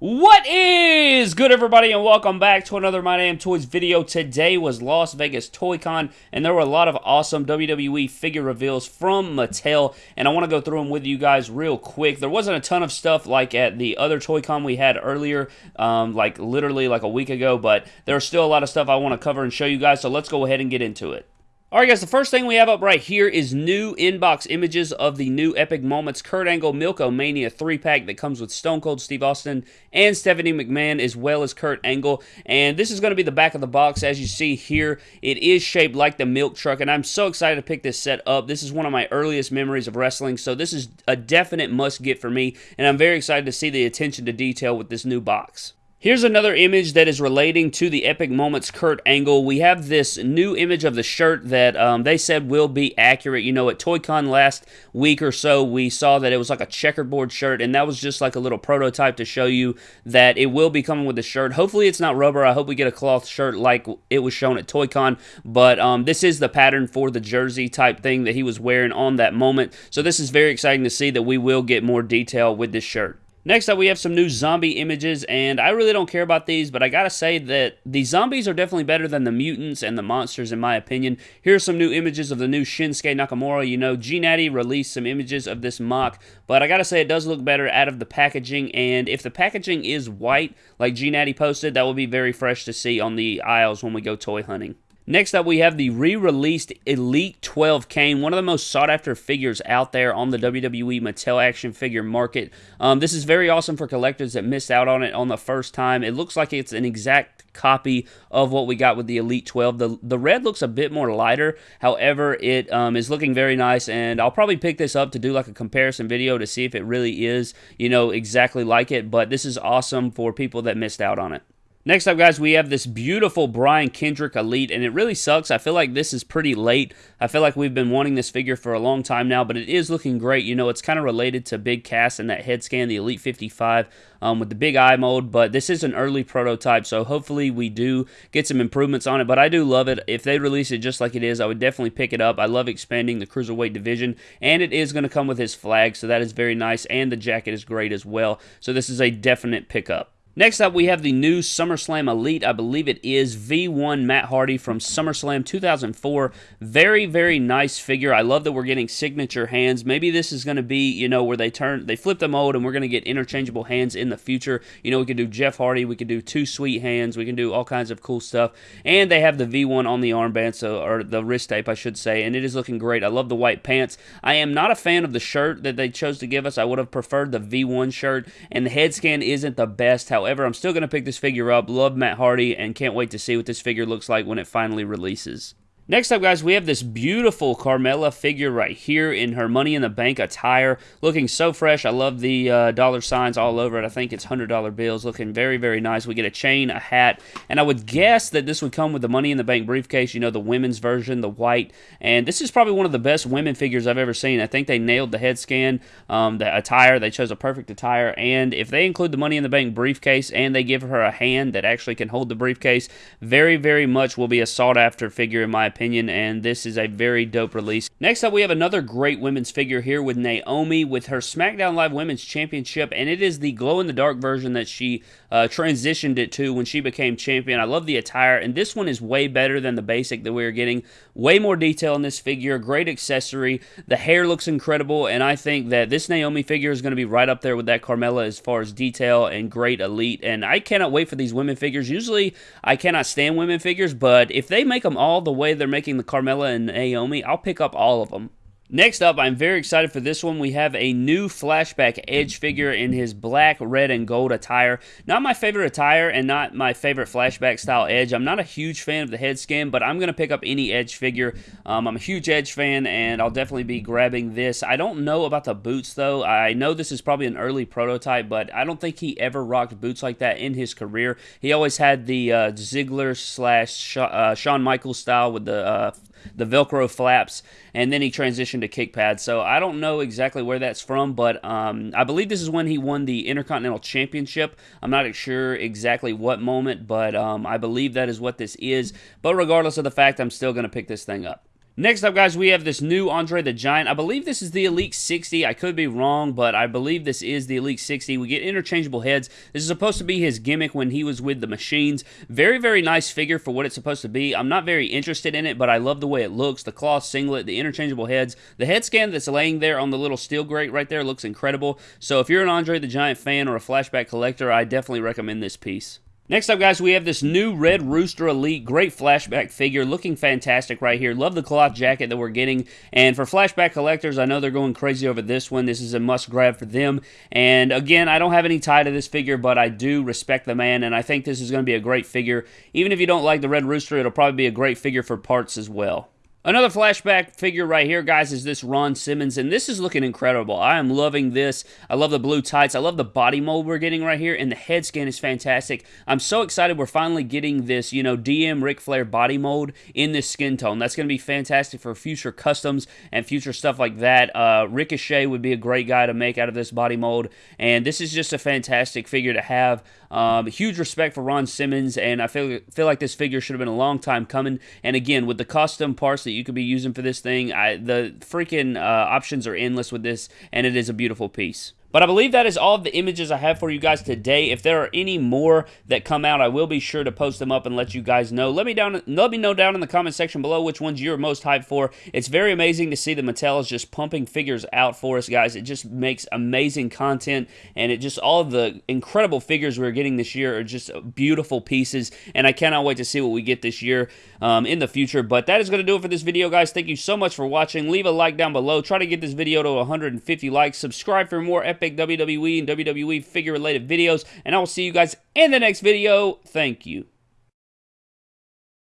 What is good, everybody, and welcome back to another My Damn Toys video. Today was Las Vegas Toy Con, and there were a lot of awesome WWE figure reveals from Mattel, and I want to go through them with you guys real quick. There wasn't a ton of stuff like at the other Toy Con we had earlier, um, like literally like a week ago, but there's still a lot of stuff I want to cover and show you guys, so let's go ahead and get into it. Alright guys, the first thing we have up right here is new inbox images of the new Epic Moments Kurt Angle Milko Mania 3-pack that comes with Stone Cold Steve Austin and Stephanie McMahon as well as Kurt Angle. And this is going to be the back of the box as you see here. It is shaped like the milk truck and I'm so excited to pick this set up. This is one of my earliest memories of wrestling so this is a definite must get for me and I'm very excited to see the attention to detail with this new box. Here's another image that is relating to the Epic Moments Kurt Angle. We have this new image of the shirt that um, they said will be accurate. You know, at ToyCon last week or so, we saw that it was like a checkerboard shirt, and that was just like a little prototype to show you that it will be coming with the shirt. Hopefully, it's not rubber. I hope we get a cloth shirt like it was shown at ToyCon, but um, this is the pattern for the jersey type thing that he was wearing on that moment. So, this is very exciting to see that we will get more detail with this shirt. Next up, we have some new zombie images, and I really don't care about these, but I gotta say that the zombies are definitely better than the mutants and the monsters, in my opinion. Here's some new images of the new Shinsuke Nakamura. You know, G-Natty released some images of this mock, but I gotta say it does look better out of the packaging, and if the packaging is white, like G-Natty posted, that will be very fresh to see on the aisles when we go toy hunting. Next up, we have the re-released Elite 12 Kane, one of the most sought-after figures out there on the WWE Mattel action figure market. Um, this is very awesome for collectors that missed out on it on the first time. It looks like it's an exact copy of what we got with the Elite 12. The, the red looks a bit more lighter. However, it um, is looking very nice, and I'll probably pick this up to do like a comparison video to see if it really is, you know, exactly like it. But this is awesome for people that missed out on it. Next up, guys, we have this beautiful Brian Kendrick Elite, and it really sucks. I feel like this is pretty late. I feel like we've been wanting this figure for a long time now, but it is looking great. You know, it's kind of related to Big Cass and that head scan, the Elite 55, um, with the big eye mold, but this is an early prototype, so hopefully we do get some improvements on it, but I do love it. If they release it just like it is, I would definitely pick it up. I love expanding the Cruiserweight division, and it is going to come with his flag, so that is very nice, and the jacket is great as well, so this is a definite pickup. Next up, we have the new SummerSlam Elite. I believe it is V1 Matt Hardy from SummerSlam 2004. Very, very nice figure. I love that we're getting signature hands. Maybe this is going to be, you know, where they turn, they flip the mold and we're going to get interchangeable hands in the future. You know, we could do Jeff Hardy. We could do two sweet hands. We can do all kinds of cool stuff. And they have the V1 on the armband, so, or the wrist tape, I should say, and it is looking great. I love the white pants. I am not a fan of the shirt that they chose to give us. I would have preferred the V1 shirt, and the head scan isn't the best. However, However, I'm still going to pick this figure up. Love Matt Hardy and can't wait to see what this figure looks like when it finally releases. Next up, guys, we have this beautiful Carmella figure right here in her Money in the Bank attire. Looking so fresh. I love the uh, dollar signs all over it. I think it's $100 bills. Looking very, very nice. We get a chain, a hat, and I would guess that this would come with the Money in the Bank briefcase, you know, the women's version, the white. And this is probably one of the best women figures I've ever seen. I think they nailed the head scan, um, the attire. They chose a perfect attire. And if they include the Money in the Bank briefcase and they give her a hand that actually can hold the briefcase, very, very much will be a sought after figure in my opinion opinion, and this is a very dope release. Next up, we have another great women's figure here with Naomi with her SmackDown Live Women's Championship, and it is the glow-in-the-dark version that she uh, transitioned it to when she became champion. I love the attire, and this one is way better than the basic that we are getting. Way more detail in this figure, great accessory. The hair looks incredible, and I think that this Naomi figure is going to be right up there with that Carmella as far as detail and great elite, and I cannot wait for these women figures. Usually, I cannot stand women figures, but if they make them all the way they're making the Carmella and Naomi, I'll pick up all of them. Next up, I'm very excited for this one. We have a new flashback Edge figure in his black, red, and gold attire. Not my favorite attire and not my favorite flashback style Edge. I'm not a huge fan of the head skin, but I'm going to pick up any Edge figure. Um, I'm a huge Edge fan, and I'll definitely be grabbing this. I don't know about the boots, though. I know this is probably an early prototype, but I don't think he ever rocked boots like that in his career. He always had the uh, Ziggler slash uh, Shawn Michaels style with the uh, the Velcro flaps, and then he transitioned to kick pads. So I don't know exactly where that's from, but um, I believe this is when he won the Intercontinental Championship. I'm not sure exactly what moment, but um, I believe that is what this is. But regardless of the fact, I'm still going to pick this thing up. Next up, guys, we have this new Andre the Giant. I believe this is the Elite 60. I could be wrong, but I believe this is the Elite 60. We get interchangeable heads. This is supposed to be his gimmick when he was with the Machines. Very, very nice figure for what it's supposed to be. I'm not very interested in it, but I love the way it looks. The cloth singlet, the interchangeable heads. The head scan that's laying there on the little steel grate right there looks incredible. So if you're an Andre the Giant fan or a flashback collector, I definitely recommend this piece. Next up, guys, we have this new Red Rooster Elite. Great flashback figure. Looking fantastic right here. Love the cloth jacket that we're getting. And for flashback collectors, I know they're going crazy over this one. This is a must grab for them. And again, I don't have any tie to this figure, but I do respect the man. And I think this is going to be a great figure. Even if you don't like the Red Rooster, it'll probably be a great figure for parts as well. Another flashback figure right here, guys, is this Ron Simmons, and this is looking incredible. I am loving this. I love the blue tights. I love the body mold we're getting right here, and the head scan is fantastic. I'm so excited we're finally getting this, you know, DM Ric Flair body mold in this skin tone. That's going to be fantastic for future customs and future stuff like that. Uh, Ricochet would be a great guy to make out of this body mold, and this is just a fantastic figure to have. Um, huge respect for Ron Simmons, and I feel feel like this figure should have been a long time coming. And again, with the custom parts that you could be using for this thing, I, the freaking uh, options are endless with this, and it is a beautiful piece. But I believe that is all of the images I have for you guys today. If there are any more that come out, I will be sure to post them up and let you guys know. Let me down let me know down in the comment section below which ones you're most hyped for. It's very amazing to see the Mattel is just pumping figures out for us, guys. It just makes amazing content and it just all of the incredible figures we're getting this year are just beautiful pieces and I cannot wait to see what we get this year um, in the future. But that is going to do it for this video, guys. Thank you so much for watching. Leave a like down below. Try to get this video to 150 likes. Subscribe for more epic WWE and WWE figure related videos. And I will see you guys in the next video. Thank you.